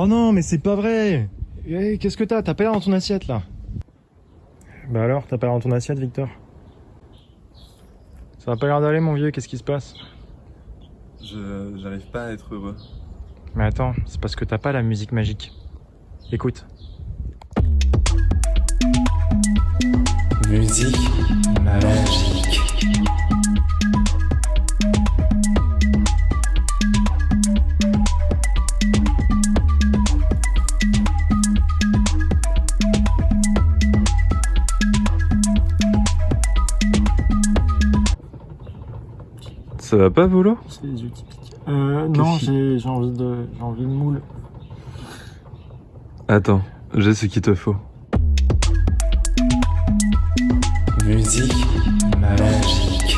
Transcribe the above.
Oh non, mais c'est pas vrai Eh, Qu'est-ce que t'as? T'as pas l'air dans ton assiette, là Bah alors, t'as pas l'air dans ton assiette, Victor Ça va pas l'air d'aller, mon vieux, qu'est-ce qui se passe? Je j'arrive pas à être heureux. Mais attends, c'est parce que t'as pas la musique magique. Écoute. Musique magique. Ça va pas, Volo? C'est les yeux qui piquent. Euh, non, j'ai j'ai envie de, j'ai envie de moule. Attends, j'ai ce qu'il te faut. Musique magique.